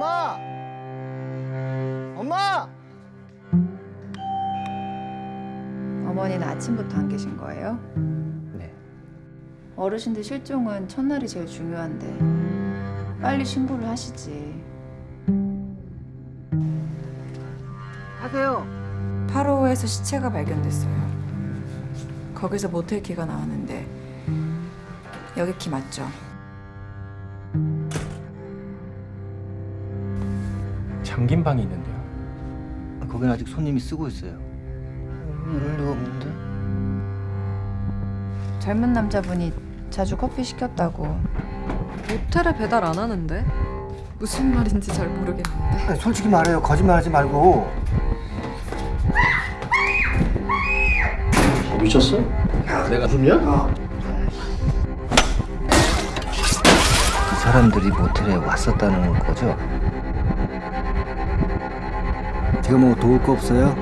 엄마! 엄마! 어머니는 아침부터 안 계신 거예요? 네. 어르신들 실종은 첫날이 제일 중요한데 빨리 신고를 하시지. 하세요. 8호에서 시체가 발견됐어요. 거기서 모텔키가 나왔는데 여기 키 맞죠? 잠긴 방이 있는데요. 거긴 아직 손님이 쓰고 있어요. 이럴 리가 없는데. 젊은 남자분이 자주 커피 시켰다고 모텔에 배달 안 하는데? 무슨 말인지 잘 모르겠는데. 아니, 솔직히 말해요. 거짓말하지 말고. 미쳤어? 내가 숨이야? 그 사람들이 모텔에 왔었다는 거죠? 제가 뭐 도울 거 없어요?